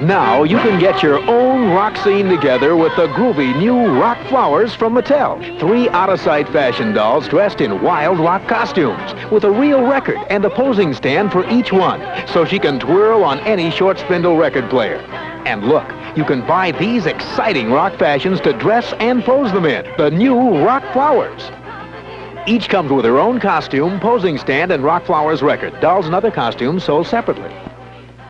Now you can get your own rock scene together with the groovy new Rock Flowers from Mattel. Three out-of-sight fashion dolls dressed in wild rock costumes with a real record and a posing stand for each one so she can twirl on any short spindle record player. And look, you can buy these exciting rock fashions to dress and pose them in. The new Rock Flowers. Each comes with her own costume, posing stand, and Rock Flowers record. Dolls and other costumes sold separately.